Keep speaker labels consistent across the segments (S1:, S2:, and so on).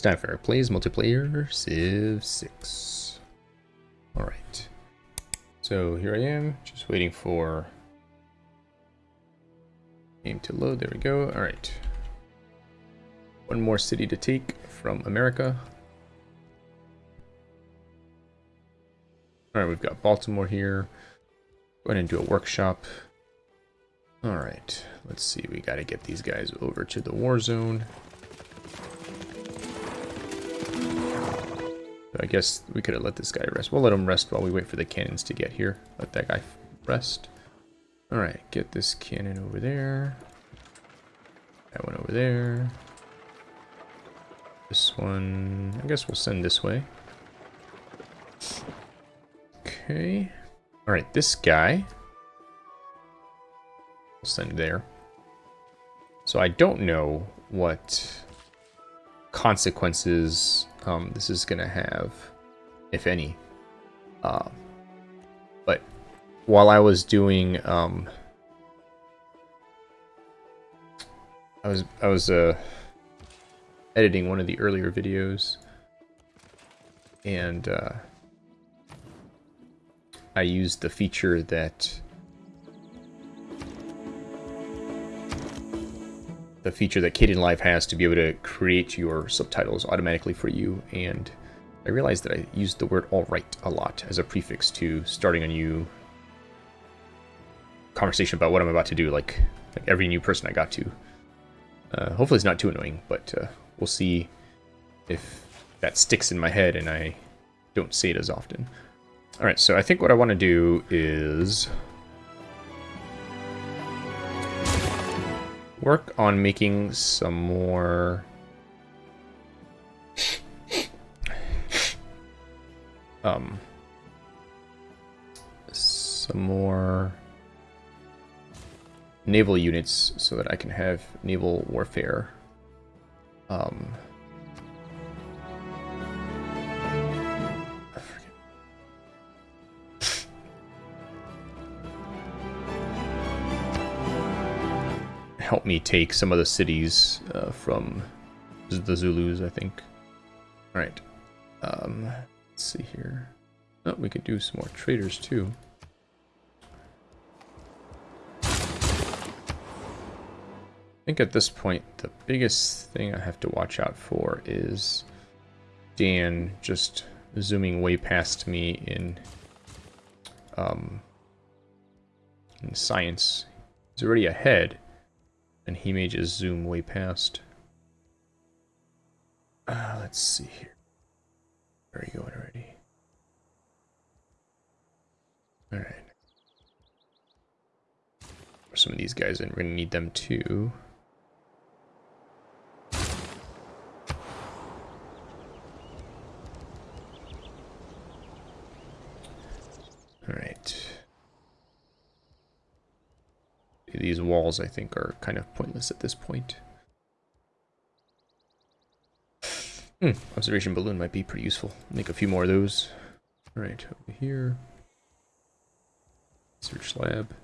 S1: Time for plays multiplayer Civ 6. Alright. So here I am, just waiting for game to load. There we go. Alright. One more city to take from America. Alright, we've got Baltimore here. Go ahead and do a workshop. Alright, let's see. We got to get these guys over to the war zone. I guess we could have let this guy rest. We'll let him rest while we wait for the cannons to get here. Let that guy rest. Alright, get this cannon over there. That one over there. This one, I guess we'll send this way. Okay. Alright, this guy. We'll send there. So I don't know what consequences um, this is going to have, if any. Uh, but while I was doing, um, I was I was uh, editing one of the earlier videos, and uh, I used the feature that the feature that Kdenlive has to be able to create your subtitles automatically for you, and I realized that I used the word alright a lot as a prefix to starting a new conversation about what I'm about to do, like, like every new person I got to. Uh, hopefully it's not too annoying, but uh, we'll see if that sticks in my head and I don't say it as often. Alright, so I think what I want to do is work on making some more... um, some more naval units so that I can have naval warfare. Um, help me take some of the cities uh, from the Zulus, I think. Alright. Um, let's see here. Oh, we could do some more traders too. I think at this point, the biggest thing I have to watch out for is Dan just zooming way past me in, um, in science. He's already ahead, and he may just zoom way past. Uh, let's see here. Where are you going already? Alright. Some of these guys, and we're to need them too. Alright. These walls, I think, are kind of pointless at this point. Hmm, observation balloon might be pretty useful. Make a few more of those. Alright, over here. Research lab.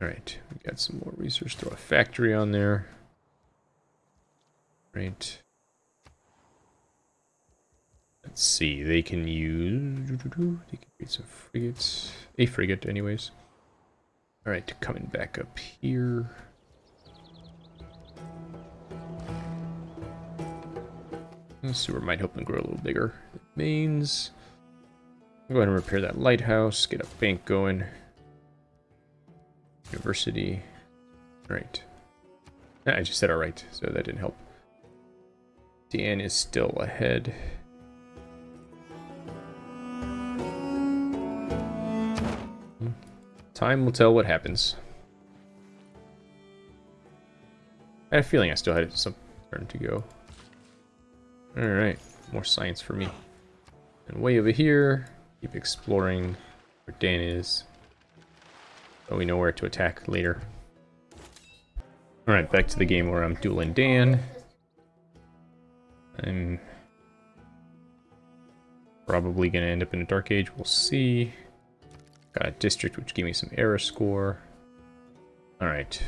S1: Alright, we got some more research. Throw a factory on there. Right. Let's see, they can use... They can create some frigates. A frigate, anyways. Alright, coming back up here. The sewer might help them grow a little bigger. Mains. Go ahead and repair that lighthouse, get a bank going. University. Alright. Ah, I just said alright, so that didn't help. Dan is still ahead. Time will tell what happens. I had a feeling I still had some turn to go. Alright, more science for me. And way over here, keep exploring where Dan is. So we know where to attack later. Alright, back to the game where I'm dueling Dan. I'm probably going to end up in a Dark Age, we'll see. Got a district which gave me some era score. Alright.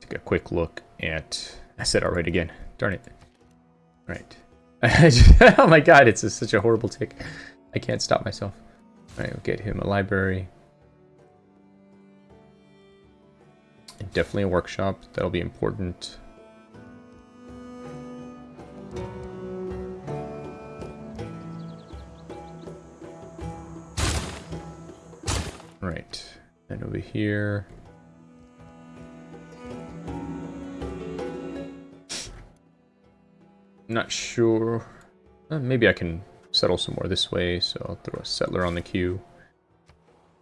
S1: take a quick look at. I said alright again. Darn it. Right. oh my god, it's a, such a horrible tic. I can't stop myself. Alright, we'll get him a library. And definitely a workshop. That'll be important. Right. And over here. Not sure. Uh, maybe I can settle some more this way, so I'll throw a settler on the queue.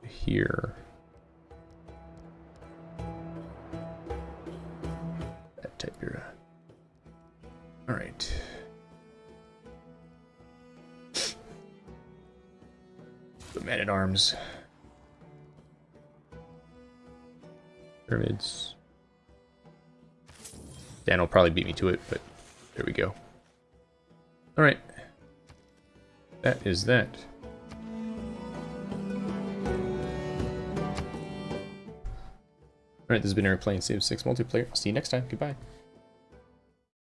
S1: Here. That type here. Alright. The man at arms. Pyramids. Dan will probably beat me to it, but there we go. Alright. That is that. Alright, this has been Airplane Civ 6 multiplayer. See you next time. Goodbye.